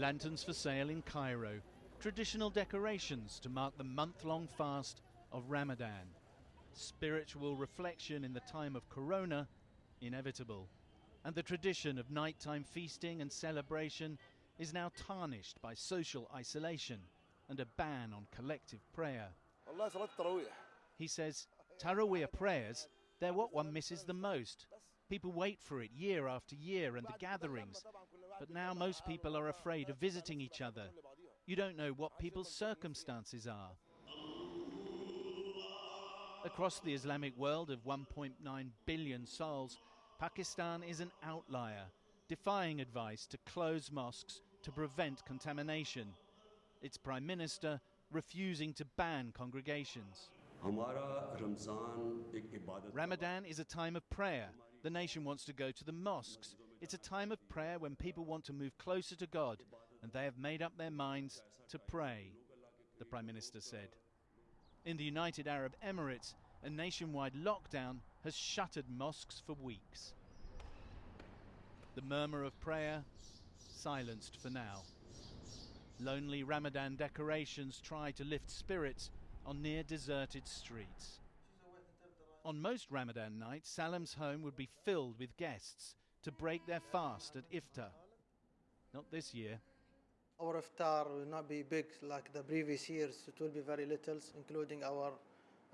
Lanterns for sale in Cairo, traditional decorations to mark the month long fast of Ramadan. Spiritual reflection in the time of Corona, inevitable. And the tradition of nighttime feasting and celebration is now tarnished by social isolation and a ban on collective prayer. He says Taraweeh prayers, they're what one misses the most. People wait for it year after year and the gatherings. But now most people are afraid of visiting each other. You don't know what people's circumstances are. Across the Islamic world of 1.9 billion souls, Pakistan is an outlier, defying advice to close mosques to prevent contamination. Its Prime Minister refusing to ban congregations. Ramadan is a time of prayer. The nation wants to go to the mosques. It's a time of prayer when people want to move closer to God, and they have made up their minds to pray, the Prime Minister said. In the United Arab Emirates, a nationwide lockdown has shuttered mosques for weeks. The murmur of prayer silenced for now. Lonely Ramadan decorations try to lift spirits on near deserted streets. On most Ramadan nights, Salam's home would be filled with guests to break their fast at iftar. Not this year. Our iftar will not be big like the previous years. It will be very little, including our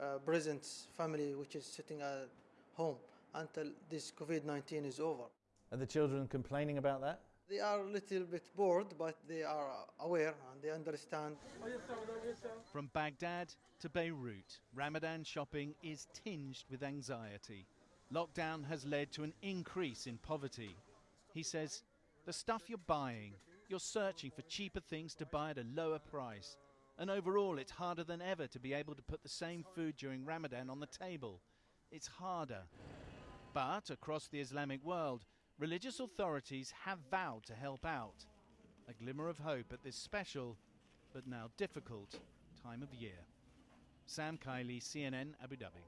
uh, present family, which is sitting at home until this COVID-19 is over. Are the children complaining about that? They are a little bit bored, but they are aware and they understand. From Baghdad to Beirut, Ramadan shopping is tinged with anxiety. Lockdown has led to an increase in poverty. He says, the stuff you're buying, you're searching for cheaper things to buy at a lower price. And overall, it's harder than ever to be able to put the same food during Ramadan on the table. It's harder. But across the Islamic world, religious authorities have vowed to help out. A glimmer of hope at this special, but now difficult, time of year. Sam Kiley, CNN, Abu Dhabi.